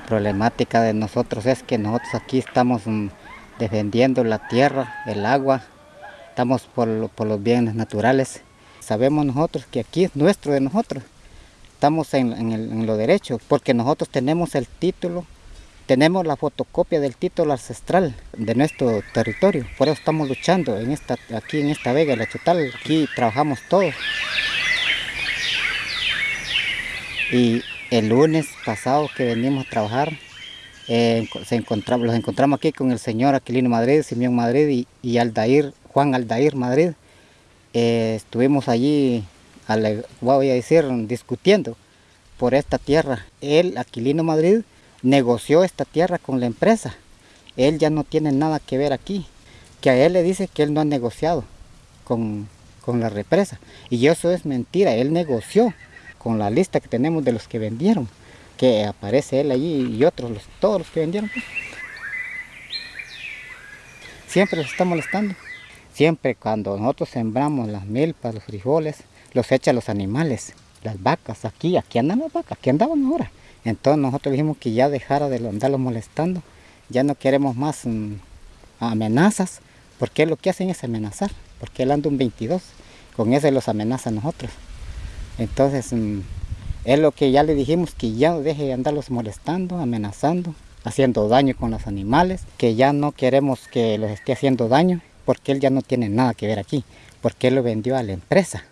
problemática de nosotros es que nosotros aquí estamos mm, defendiendo la tierra, el agua, estamos por, los bienes naturales. Sabemos nosotros que aquí es nuestro de nosotros, estamos en, en lo derecho, porque nosotros tenemos el título tenemos la fotocopia del título ancestral de nuestro territorio, por eso estamos luchando en esta, aquí en esta vega, la Chutal, aquí trabajamos todos. Y el lunes pasado que venimos a trabajar, eh, se los encontramos aquí con el señor Aquilino Madrid, Simeón Madrid y, Aldair, Juan Aldair Madrid. Eh, estuvimos allí, voy a decir, discutiendo por esta tierra. Él, Aquilino Madrid, negoció esta tierra con la empresa. Él ya no tiene nada que ver aquí. Que a él le dice que él no ha negociado con, la represa. Y eso es mentira. Él negoció con la lista que tenemos de los que vendieron. Que aparece él allí y otros, todos los que vendieron. Pues. Siempre los está molestando. Siempre cuando nosotros sembramos las milpas, los frijoles, los echan los animales, las vacas. Aquí, aquí andan las vacas, aquí andaban ahora. Entonces nosotros dijimos que ya dejara de andarlos molestando, ya no queremos más mm, amenazas, porque lo que hacen es amenazar, porque él anda un 22, con eso los amenaza a nosotros. Entonces mm, es lo que ya le dijimos, que ya deje de andarlos molestando, amenazando, haciendo daño con los animales, que ya no queremos que los esté haciendo daño, porque él ya no tiene nada que ver aquí, porque él lo vendió a la empresa.